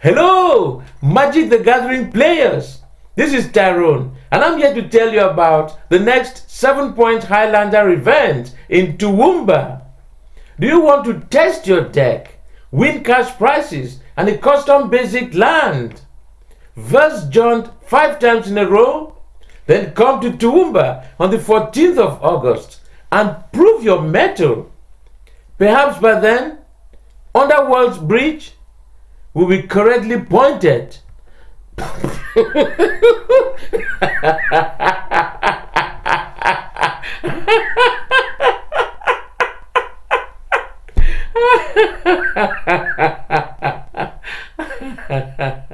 Hello, Magic the Gathering players. This is Tyrone, and I'm here to tell you about the next 7 Point Highlander event in Toowoomba. Do you want to test your deck, win cash prizes, and a custom basic land? Verse John five times in a row? Then come to Toowoomba on the 14th of August and prove your mettle. Perhaps by then, Underworld's Breach will be correctly pointed.